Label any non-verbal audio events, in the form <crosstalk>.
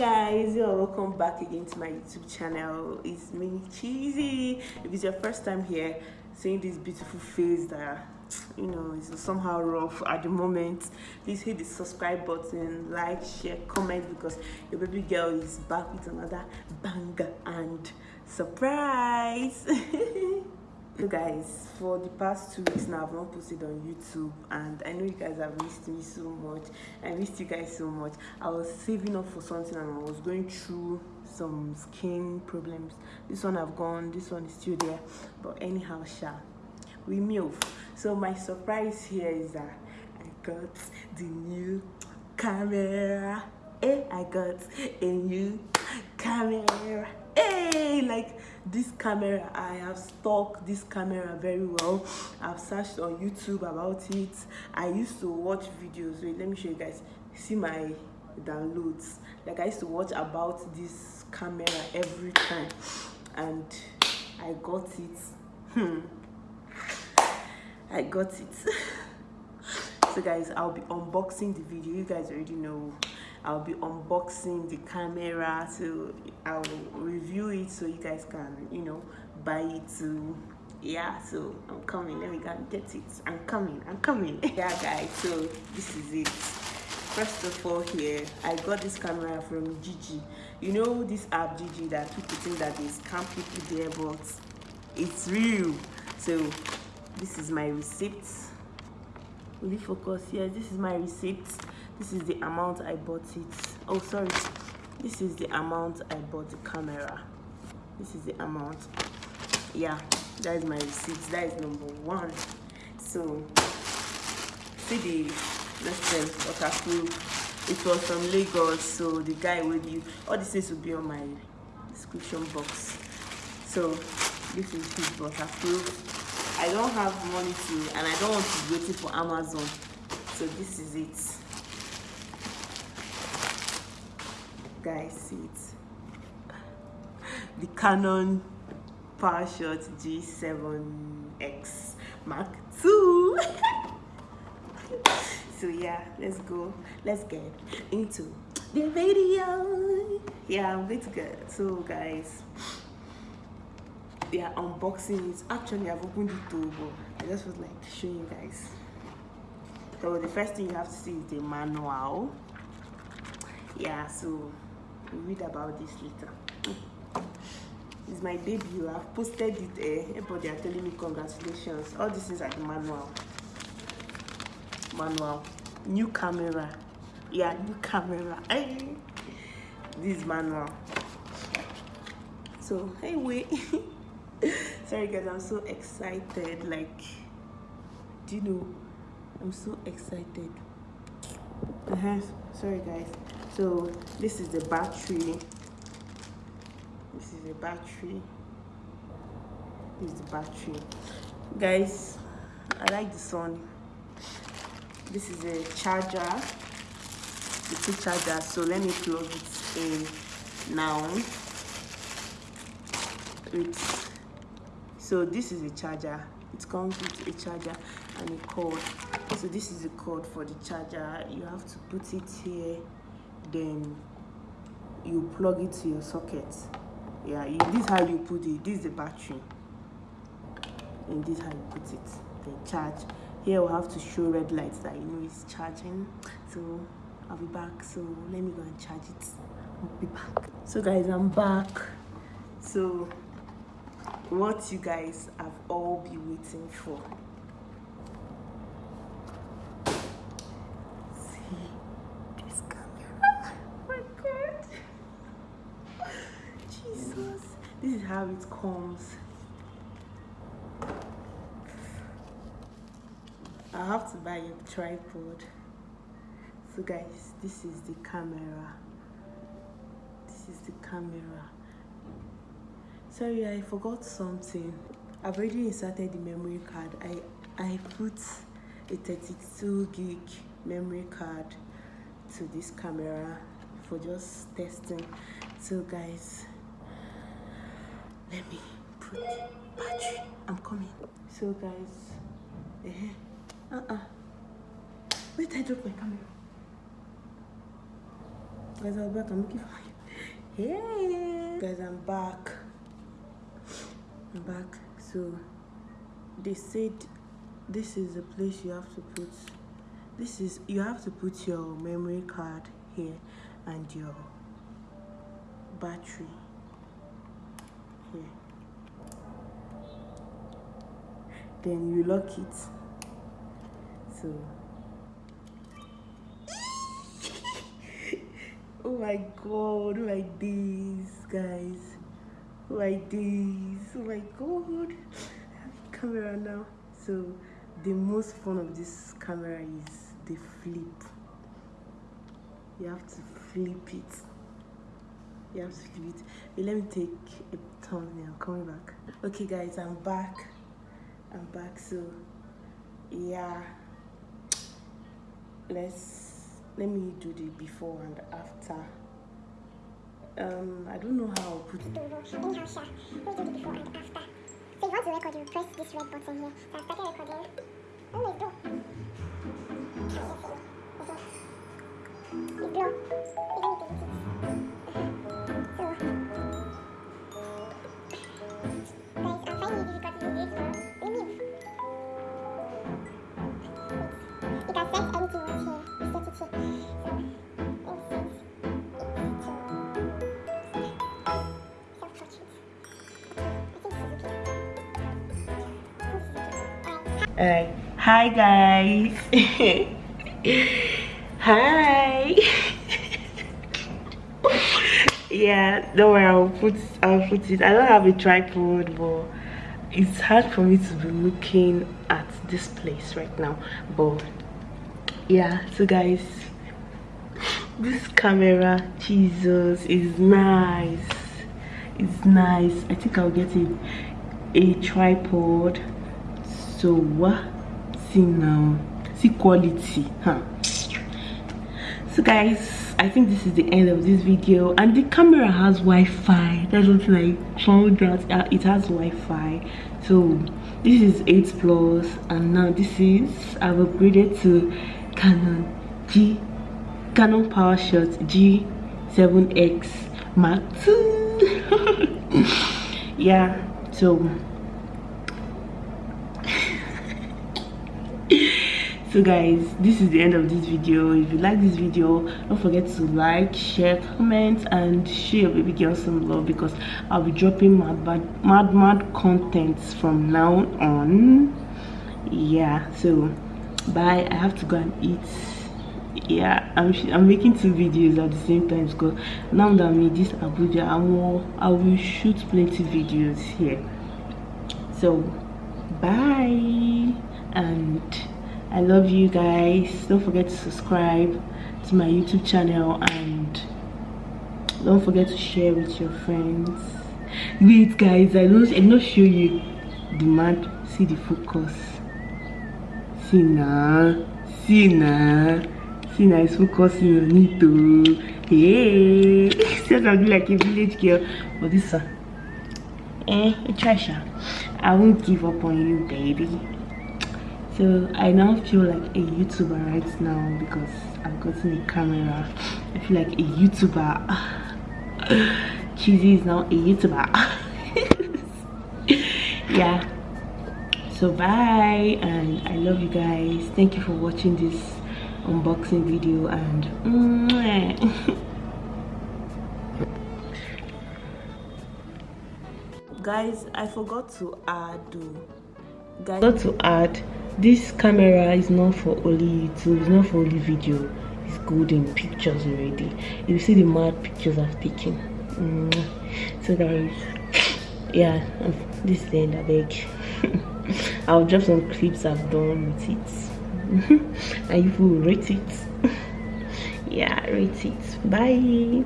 guys you're welcome back again to my youtube channel. It's me cheesy. If it's your first time here seeing this beautiful face that you know is somehow rough at the moment please hit the subscribe button like share comment because your baby girl is back with another banger and surprise <laughs> so guys for the past two weeks now i've not posted on youtube and i know you guys have missed me so much. I missed you guys so much. I was saving up for something and i was going through some skin problems. This one i've gone this one is still there. But anyhow sha we move. So my surprise here is that i got the new camera. Eh i got a new camera. Hey like this camera i have stalked this camera very well. I've searched on youtube about it. I used to watch videos. Wait let me show you guys. See my downloads. Like i used to watch about this camera every time. And i got it. Hmm. I got it. <laughs> So guys i'll be unboxing the video. You guys already know I'll be unboxing the camera so I'll review it so you guys can you know buy it too yeah so I'm coming. Let me go and get it. I'm coming. I'm coming. <laughs> Yeah guys so this is it. First of all here I got this camera from Jiji. You know this app Jiji that people think that they scam people there but it's real. So this is my receipt. Will you focus? Yes this is my receipt this is the amount i bought it. Oh sorry. This is the amount i bought the camera. This is the amount. Yeah that is my receipt. That is number one. So see the lesson waterproof it was from lagos so the guy with you all this things will be on my description box. So this is his waterproof i don't have money to and i don't want to be waiting for amazon. So this is it guys see it the canon powershot g7x mark II. <laughs> so yeah let's go. Let's get into the video. Yeah i'm going to get so guys yeah unboxing it. Actually i've opened it too but i just was like showing you guys. So the first thing you have to see is the manual. Yeah so read about this later. It's my debut i've posted it eh? Everybody are telling me congratulations. All this is like manual. Manual. New camera. Yeah new camera. <laughs> Hey this manual. So anyway <laughs> sorry guys i'm so excited. Like do you know i'm so excited. Uh -huh. sorry guys so this is the battery. This is the battery. This is the battery. Guys i like this one this is a charger the two charger. So let me plug it in now. It's so this is a charger. It comes with a charger and a cord. So this is the cord for the charger. You have to put it here then you plug it to your socket. Yeah this is how you put it. This is the battery. And this is how you put it. Then charge. Here we'll have to show red lights that you know it's charging. So i'll be back. So let me go and charge it. I'll be back. So guys i'm back. So what you guys have all been waiting for this is how it comes i have to buy a tripod. So guys this is the camera. This is the camera. Sorry i forgot something. I've already inserted the memory card. I i put a 32 gig memory card to this camera for just testing. So guys let me put battery. I'm coming. So guys uh, uh, uh wait i dropped my camera. Guys i'm back. I'm looking for you <laughs> Hey! Guys, I'm back. I'm back. So they said this is the place you have to put this is you have to put your memory card here and your battery Hmm. then you lock it. So. <laughs> Oh my god oh my days guys. Oh my days oh my god. <laughs> Camera now. So the most fun of this camera is the flip. You have to flip it you have to flip it but let me take a turn i'm coming back. Okay guys i'm back. I'm back so yeah. Let's let me do the before and after. Um i don't know how i'll put it. Anyhow, Sha, let me do the before and after. So you want to record, you press this red button here. So I started recording. Oh, it's blow. It's blow. Don't Alright. Hi guys. <laughs> Hi. yeah, don't worry, I'll put I'll put it. I don't have a tripod but it's hard for me to be looking at this place right now. But yeah, so guys this camera, Jesus, is nice. It's nice. I think I'll get a a tripod so what? See now. See quality huh? So guys i think this is the end of this video. And the camera has wi-fi. That's what i found out. Uh, it has wi-fi. So this is 8 plus. And now this is i've upgraded to canon g canon powershot g7x mark ii <laughs> yeah so <laughs> so guys this is the end of this video. If you like this video don't forget to like share comment and share your baby girl some love because i'll be dropping mad mad mad, mad contents from now on. Yeah so bye. I have to go and eat. Yeah i'm i'm making two videos at the same time because now that i'm in this abuja i'm i will shoot plenty videos here. So bye and i love you guys. Don't forget to subscribe to my youtube channel and don't forget to share with your friends. Wait guys i don't i'm not show you the mad see the focus. See now see now see now it's focusing on it too. Hey said i'll be like a village girl. But this one eh Trisha, i won't give up on you baby so i now feel like a youtuber right now because i've gotten a camera. I feel like a youtuber. <sighs> Cheesy is now a youtuber. <laughs> Yeah. So bye and i love you guys. Thank you for watching this unboxing video and <laughs> guys i forgot to add oh. guys I forgot to add this camera is not for only youtube it's not for only video. It's good in pictures already. You see the mad pictures i've taken so guys yeah this is the end i beg. <laughs> I'll drop some clips i've done with it. And you will rate it. <laughs> Yeah rate it. Bye